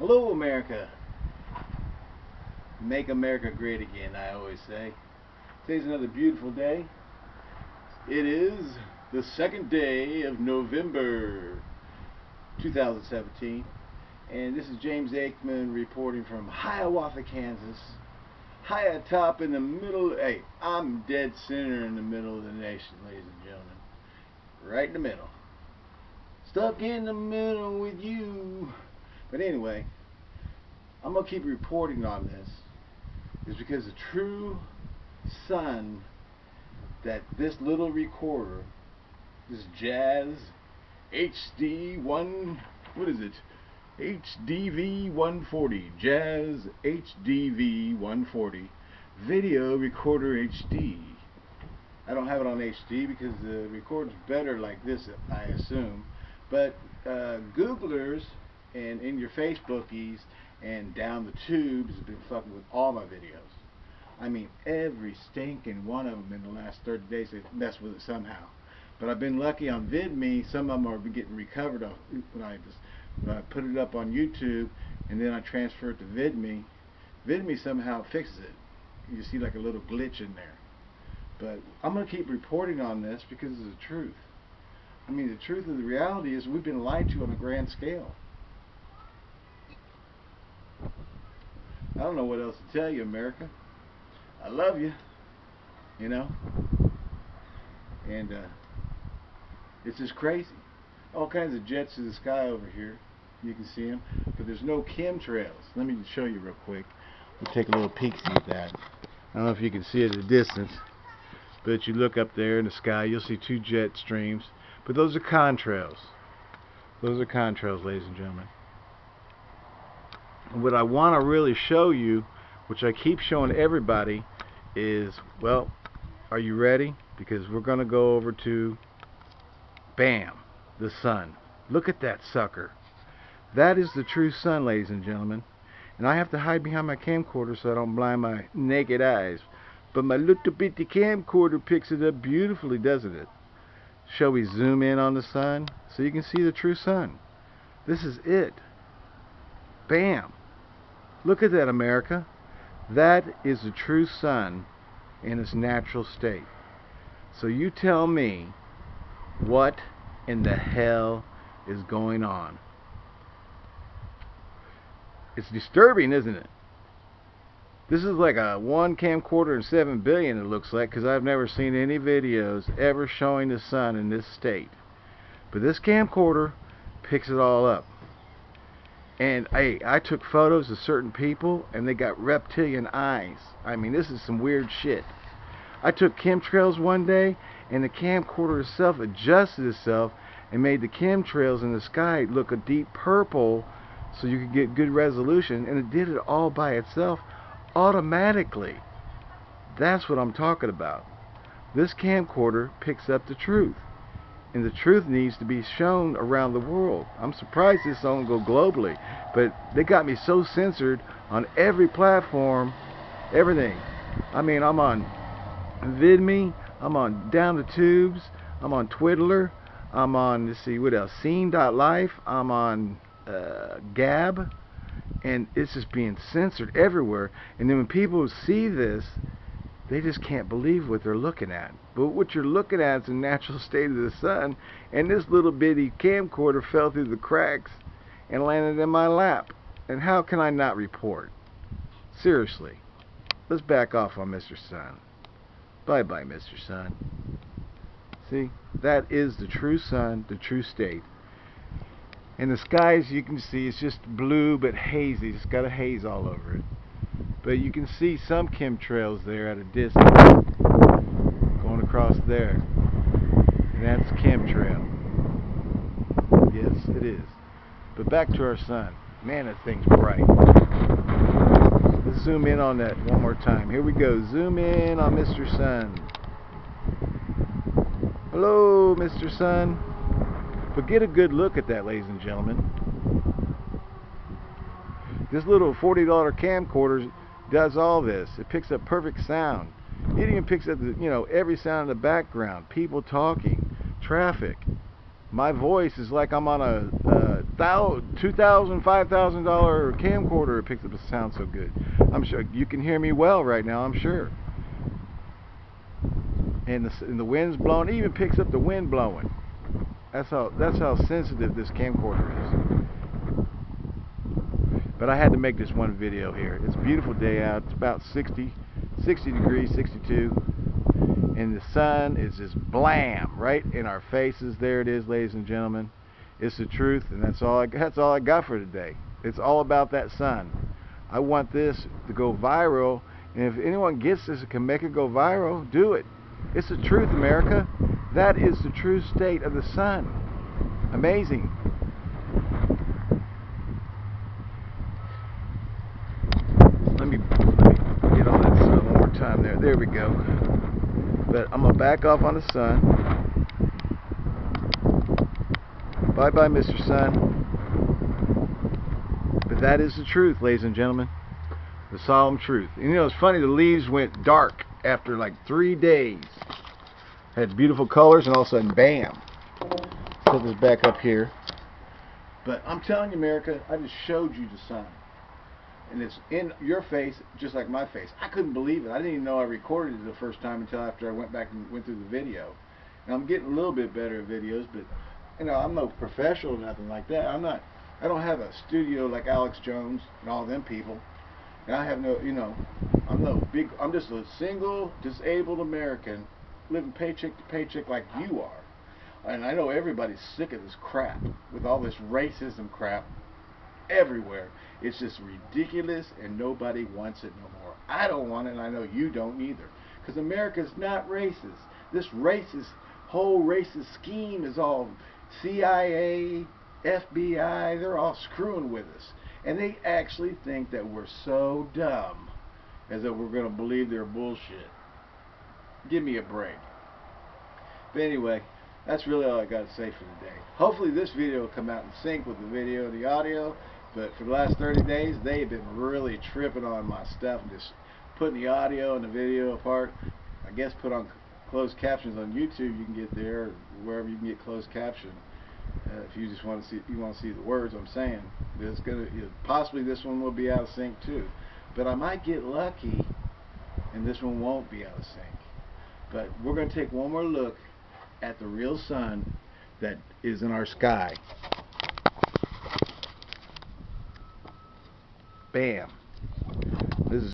Hello, America. Make America great again, I always say. Today's another beautiful day. It is the second day of November 2017. And this is James Aikman reporting from Hiawatha, Kansas. High atop in the middle. Hey, I'm dead center in the middle of the nation, ladies and gentlemen. Right in the middle. Stuck in the middle with you. But anyway, I'm going to keep reporting on this. Is because the true son that this little recorder, this Jazz HD 1, what is it? HDV 140, Jazz HDV 140 video recorder HD. I don't have it on HD because the recorder's better like this, I assume. But uh, Googlers and in your Facebookies and down the tubes have been fucking with all my videos. I mean, every stinking one of them in the last 30 days they've messed with it somehow. But I've been lucky on VidMe. Some of them are getting recovered when I just when I put it up on YouTube and then I transfer it to VidMe. VidMe somehow fixes it. You see like a little glitch in there. But I'm going to keep reporting on this because it's the truth. I mean, the truth of the reality is we've been lied to on a grand scale. I don't know what else to tell you, America. I love you, you know. And uh, it's just crazy. All kinds of jets in the sky over here. You can see them, but there's no chemtrails. Let me show you real quick. We'll take a little peek at that. I don't know if you can see it at a distance, but you look up there in the sky, you'll see two jet streams. But those are contrails. Those are contrails, ladies and gentlemen. What I want to really show you, which I keep showing everybody, is, well, are you ready? Because we're going to go over to, bam, the sun. Look at that sucker. That is the true sun, ladies and gentlemen. And I have to hide behind my camcorder so I don't blind my naked eyes. But my little bitty camcorder picks it up beautifully, doesn't it? Shall we zoom in on the sun so you can see the true sun? This is it. Bam. Look at that, America. That is the true sun in its natural state. So you tell me what in the hell is going on. It's disturbing, isn't it? This is like a one camcorder and seven billion it looks like because I've never seen any videos ever showing the sun in this state. But this camcorder picks it all up. And hey, I took photos of certain people and they got reptilian eyes. I mean, this is some weird shit. I took chemtrails one day and the camcorder itself adjusted itself and made the chemtrails in the sky look a deep purple so you could get good resolution and it did it all by itself automatically. That's what I'm talking about. This camcorder picks up the truth. And the truth needs to be shown around the world. I'm surprised this don't go globally. But they got me so censored on every platform, everything. I mean, I'm on VidMe, I'm on Down the Tubes, I'm on Twiddler, I'm on, let's see, what else? Scene.life, I'm on uh, Gab, and it's just being censored everywhere. And then when people see this, they just can't believe what they're looking at. But what you're looking at is the natural state of the sun, and this little bitty camcorder fell through the cracks and landed in my lap. And how can I not report? Seriously, let's back off on Mr. Sun. Bye bye, Mr. Sun. See, that is the true sun, the true state. And the skies you can see is just blue but hazy. It's got a haze all over it. But you can see some chemtrails there at a distance going across there. And that's chemtrail. Yes, it is. But back to our sun. Man, that thing's bright. Let's zoom in on that one more time. Here we go. Zoom in on Mr. Sun. Hello, Mr. Sun. But get a good look at that, ladies and gentlemen. This little $40 camcorder does all this. It picks up perfect sound. It even picks up, the, you know, every sound in the background. People talking, traffic. My voice is like I'm on a, a thousand, two thousand, five thousand dollar camcorder it picks up the sound so good. I'm sure you can hear me well right now. I'm sure. And the and the wind's blowing. It even picks up the wind blowing. That's how that's how sensitive this camcorder is. But I had to make this one video here. It's a beautiful day out. It's about 60, 60 degrees, 62 and the sun is just blam right in our faces. There it is, ladies and gentlemen. It's the truth, and that's all. I, that's all I got for today. It's all about that sun. I want this to go viral, and if anyone gets this and can make it go viral, do it. It's the truth, America. That is the true state of the sun. Amazing. Let me, let me get on that sun one more time there. We go. But I'm to back off on the sun. Bye-bye, Mr. Sun. But that is the truth, ladies and gentlemen. The solemn truth. And you know, it's funny, the leaves went dark after like three days. Had beautiful colors, and all of a sudden, bam. Put this back up here. But I'm telling you, America, I just showed you the sun and it's in your face just like my face. I couldn't believe it. I didn't even know I recorded it the first time until after I went back and went through the video. And I'm getting a little bit better at videos, but you know, I'm no professional or nothing like that. I'm not I don't have a studio like Alex Jones and all them people. And I have no, you know, I'm no big I'm just a single disabled American living paycheck to paycheck like you are. And I know everybody's sick of this crap with all this racism crap everywhere. It's just ridiculous and nobody wants it no more. I don't want it and I know you don't either. Because America's not racist. This racist, whole racist scheme is all CIA, FBI, they're all screwing with us. And they actually think that we're so dumb as that we're going to believe their bullshit. Give me a break. But anyway, that's really all I got to say for today. Hopefully this video will come out in sync with the video the audio. But for the last 30 days, they have been really tripping on my stuff and just putting the audio and the video apart. I guess put on closed captions on YouTube. You can get there, wherever you can get closed caption. Uh, if you just want to see, you want to see the words I'm saying. It's gonna possibly this one will be out of sync too, but I might get lucky, and this one won't be out of sync. But we're to take one more look at the real sun that is in our sky. Bam.